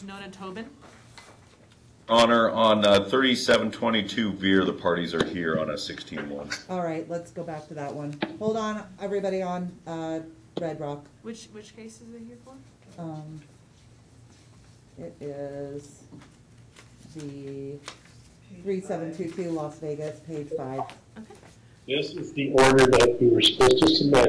Nona Tobin. Honor, on uh, 3722 Veer, the parties are here on a 16-1. All right, let's go back to that one. Hold on, everybody on, uh, Red Rock. Which, which case is it here for? Um, it is the three seven two two Las Vegas, page five. Okay. This is the order that we were supposed to submit